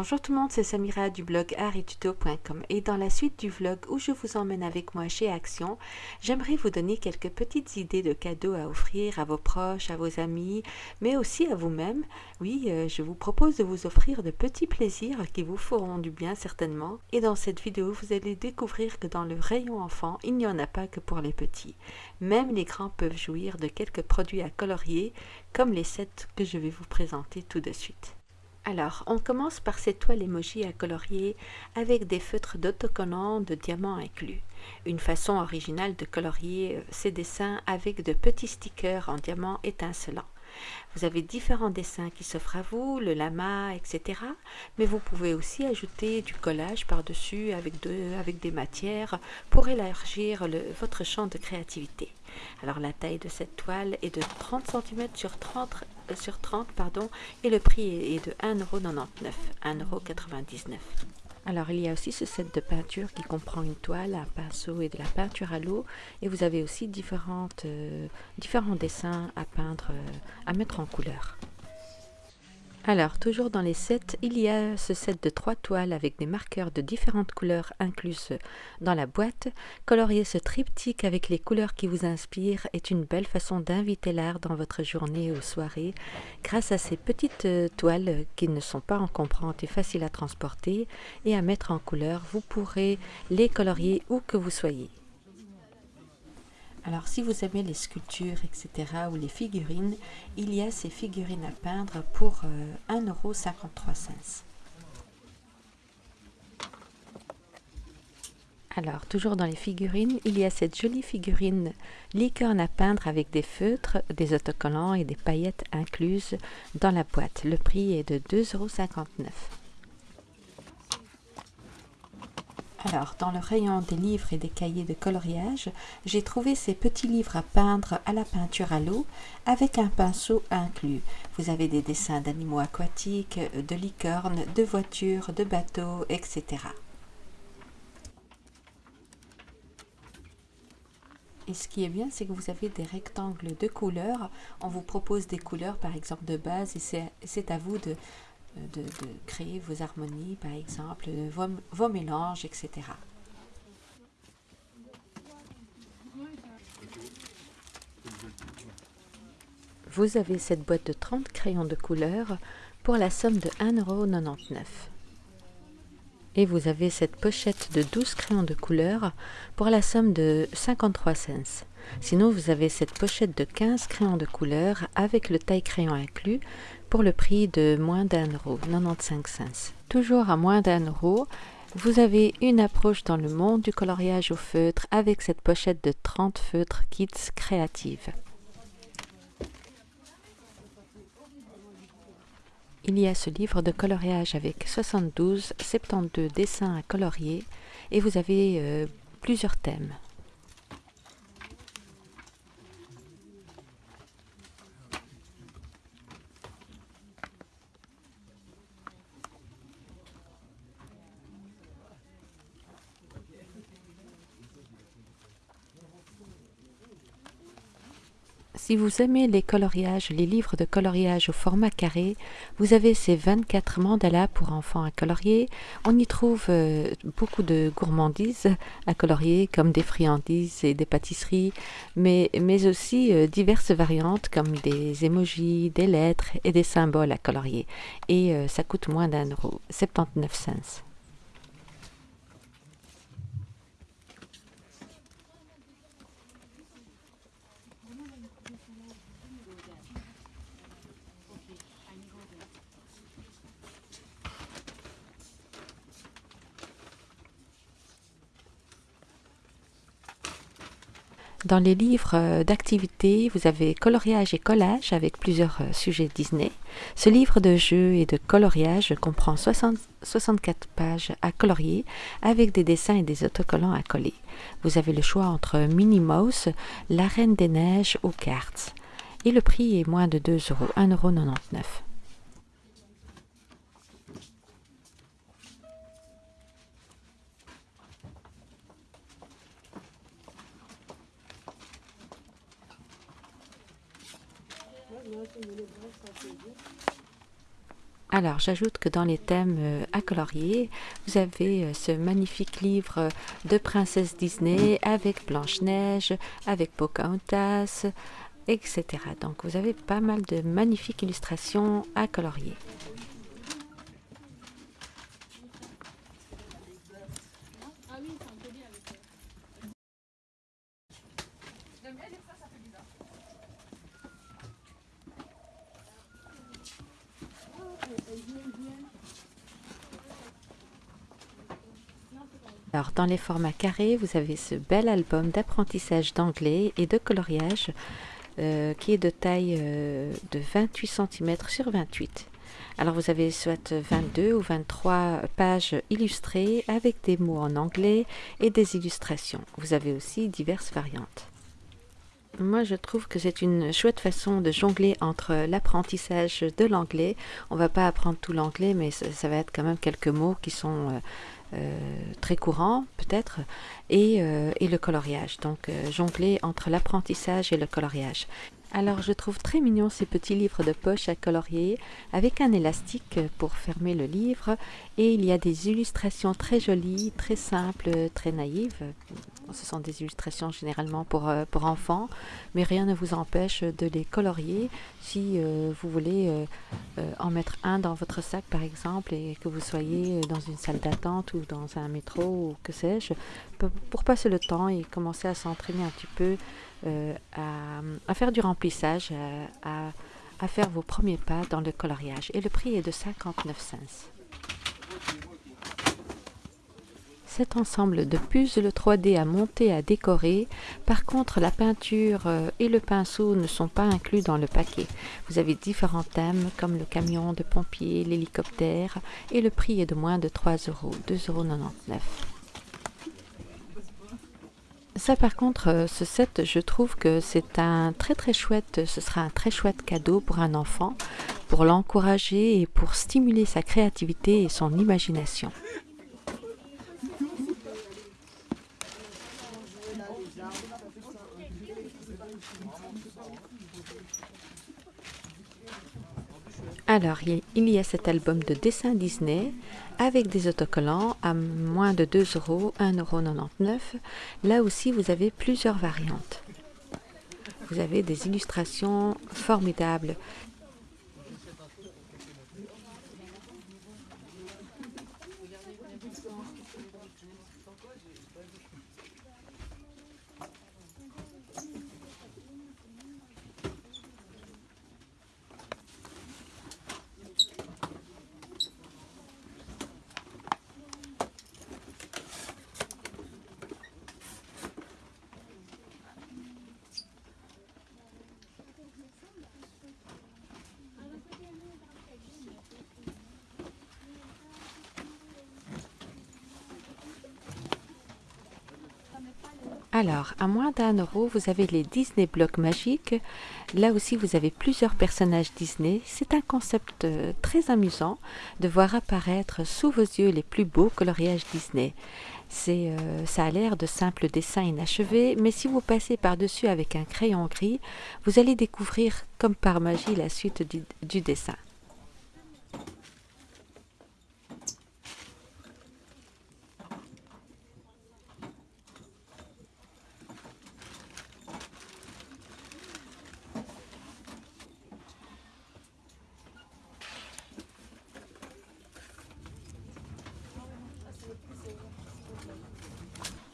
Bonjour tout le monde, c'est Samira du blog arituto.com et dans la suite du vlog où je vous emmène avec moi chez Action, j'aimerais vous donner quelques petites idées de cadeaux à offrir à vos proches, à vos amis, mais aussi à vous-même. Oui, euh, je vous propose de vous offrir de petits plaisirs qui vous feront du bien certainement. Et dans cette vidéo, vous allez découvrir que dans le rayon enfant, il n'y en a pas que pour les petits. Même les grands peuvent jouir de quelques produits à colorier, comme les sets que je vais vous présenter tout de suite. Alors, on commence par cette toile emoji à colorier avec des feutres d'autocollants de diamants inclus. Une façon originale de colorier euh, ces dessins avec de petits stickers en diamants étincelants. Vous avez différents dessins qui s'offrent à vous, le lama, etc. Mais vous pouvez aussi ajouter du collage par-dessus avec, avec des matières pour élargir votre champ de créativité. Alors la taille de cette toile est de 30 cm sur 30, euh, sur 30 pardon, et le prix est de 1,99€, 1,99€. Alors il y a aussi ce set de peinture qui comprend une toile, un pinceau et de la peinture à l'eau. Et vous avez aussi euh, différents dessins à peindre, euh, à mettre en couleur. Alors, toujours dans les sets, il y a ce set de trois toiles avec des marqueurs de différentes couleurs incluses dans la boîte. Colorier ce triptyque avec les couleurs qui vous inspirent est une belle façon d'inviter l'art dans votre journée ou soirée grâce à ces petites euh, toiles qui ne sont pas encombrantes et faciles à transporter et à mettre en couleur. Vous pourrez les colorier où que vous soyez. Alors si vous aimez les sculptures, etc. ou les figurines, il y a ces figurines à peindre pour 1,53€. Euh, Alors, toujours dans les figurines, il y a cette jolie figurine licorne à peindre avec des feutres, des autocollants et des paillettes incluses dans la boîte. Le prix est de 2,59€. Alors, dans le rayon des livres et des cahiers de coloriage, j'ai trouvé ces petits livres à peindre à la peinture à l'eau avec un pinceau inclus. Vous avez des dessins d'animaux aquatiques, de licornes, de voitures, de bateaux, etc. Et ce qui est bien, c'est que vous avez des rectangles de couleurs. On vous propose des couleurs, par exemple, de base, et c'est à vous de, de, créer vos harmonies, par exemple, vos, mélanges, etc. Vous avez cette boîte de 30 crayons de couleur pour la somme de 1,99€. Et vous avez cette pochette de 12 crayons de couleur pour la somme de 53 cents. Sinon, vous avez cette pochette de 15 crayons de couleur avec le taille crayon inclus pour le prix de moins d'un euro, 95 cents. Toujours à moins d'un euro, vous avez une approche dans le monde du coloriage au feutre avec cette pochette de 30 feutres Kits Créatives. Il y a ce livre de coloriage avec 72, 72 dessins à colorier et vous avez euh, plusieurs thèmes. Si vous aimez les coloriages, les livres de coloriage au format carré, vous avez ces 24 mandalas pour enfants à colorier. On y trouve euh, beaucoup de gourmandises à colorier, comme des friandises et des pâtisseries, mais, mais aussi euh, diverses variantes comme des émojis, des lettres et des symboles à colorier. Et euh, ça coûte moins d'un euro, 79 cents. Dans les livres euh, d'activités, vous avez coloriage et collage avec plusieurs euh, sujets Disney. Ce livre de jeu et de coloriage comprend 64 pages à colorier avec des dessins et des autocollants à coller. Vous avez le choix entre Minnie Mouse, La Reine des Neiges ou Cartes. Et le prix est moins de 2 euros, 1,99 euros. Alors, j'ajoute que dans les thèmes euh, à colorier, vous avez euh, ce magnifique livre de princesse Disney avec Blanche-Neige, avec Pocahontas, etc. Donc, vous avez pas mal de magnifiques illustrations à colorier. Alors, dans les formats carrés, vous avez ce bel album d'apprentissage d'anglais et de coloriage euh, qui est de taille euh, de 28 cm sur 28. Alors, vous avez soit 22 ou 23 pages illustrées avec des mots en anglais et des illustrations. Vous avez aussi diverses variantes. Moi, je trouve que c'est une chouette façon de jongler entre l'apprentissage de l'anglais. On va pas apprendre tout l'anglais, mais ça, va être quand même quelques mots qui sont euh, très courant peut-être, et, euh, et, le coloriage. Donc euh, jongler entre l'apprentissage et le coloriage. Alors je trouve très mignon ces petits livres de poche à colorier avec un élastique pour fermer le livre et il y a des illustrations très jolies, très simples, très naïves. Ce sont des illustrations généralement pour, euh, pour enfants, mais rien ne vous empêche de les colorier si euh, vous voulez euh, en mettre un dans votre sac par exemple et que vous soyez dans une salle d'attente ou dans un métro ou que sais-je, pour passer le temps et commencer à s'entraîner un petit peu euh, à, faire du remplissage, euh, à, faire vos premiers pas dans le coloriage. Et le prix est de 59 cents. Cet ensemble de puzzles 3D à monter, à décorer. Par contre, la peinture euh, et le pinceau ne sont pas inclus dans le paquet. Vous avez différents thèmes comme le camion de pompier, l'hélicoptère et le prix est de moins de 3 euros, 2,99 euros. Par contre, euh, ce set, je trouve que c'est un très très chouette, ce sera un très chouette cadeau pour un enfant, pour l'encourager et pour stimuler sa créativité et son imagination. Alors, il y a cet album de dessins Disney avec des autocollants à moins de 2 euros, 1,99 euros. Là aussi, vous avez plusieurs variantes. Vous avez des illustrations formidables Alors, à moins d'un euro, vous avez les Disney Blocs magiques. Là aussi, vous avez plusieurs personnages Disney. C'est un concept euh, très amusant de voir apparaître sous vos yeux les plus beaux coloriages Disney. Euh, ça a l'air de simples dessins inachevés, mais si vous passez par-dessus avec un crayon gris, vous allez découvrir comme par magie la suite du dessin.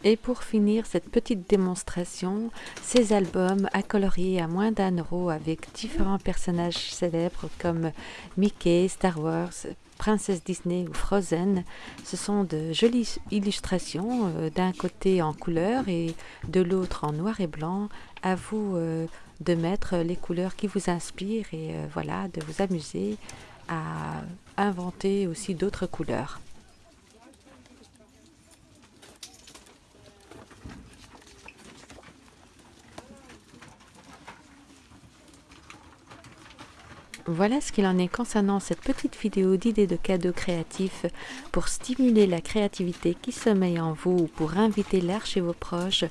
Et pour finir cette petite démonstration, ces albums à colorier à moins d'un euro avec différents personnages célèbres comme Mickey, Star Wars, Princesse Disney ou Frozen. Ce sont de jolies illustrations, euh, d'un côté en couleur et de l'autre en noir et blanc. À vous euh, de mettre les couleurs qui vous inspirent et euh, voilà, de vous amuser à inventer aussi d'autres couleurs. Voilà ce qu'il en est concernant cette petite vidéo d'idées de cadeaux créatifs pour stimuler la créativité qui sommeille en vous ou pour inviter l'air chez vos proches,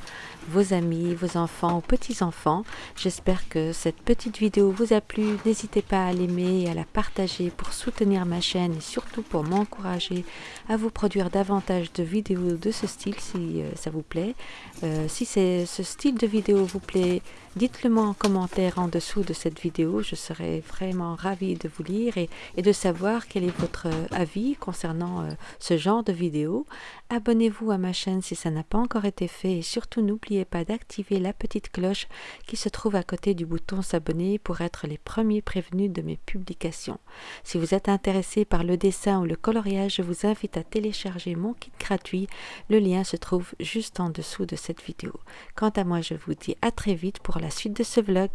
vos amis, vos enfants ou petits-enfants. J'espère que cette petite vidéo vous a plu. N'hésitez pas à l'aimer et à la partager pour soutenir ma chaîne et surtout pour m'encourager à vous produire davantage de vidéos de ce style si euh, ça vous plaît. Euh, si ce style de vidéo vous plaît, dites-le moi en commentaire en dessous de cette vidéo. Je serai vraiment ravi de vous lire et, de savoir quel est votre euh, avis concernant euh, ce genre de vidéo. Abonnez-vous à ma chaîne si ça n'a pas encore été fait et surtout n'oubliez pas d'activer la petite cloche qui se trouve à côté du bouton s'abonner pour être les premiers prévenus de mes publications. Si vous êtes intéressé par le dessin ou le coloriage, je vous invite à télécharger mon kit gratuit. Le lien se trouve juste en dessous de cette vidéo. Quant à moi, je vous dis à très vite pour la suite de ce vlog.